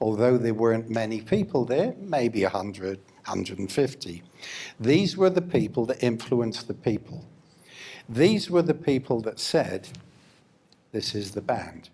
although there weren't many people there, maybe 100, 150. These were the people that influenced the people. These were the people that said, this is the band.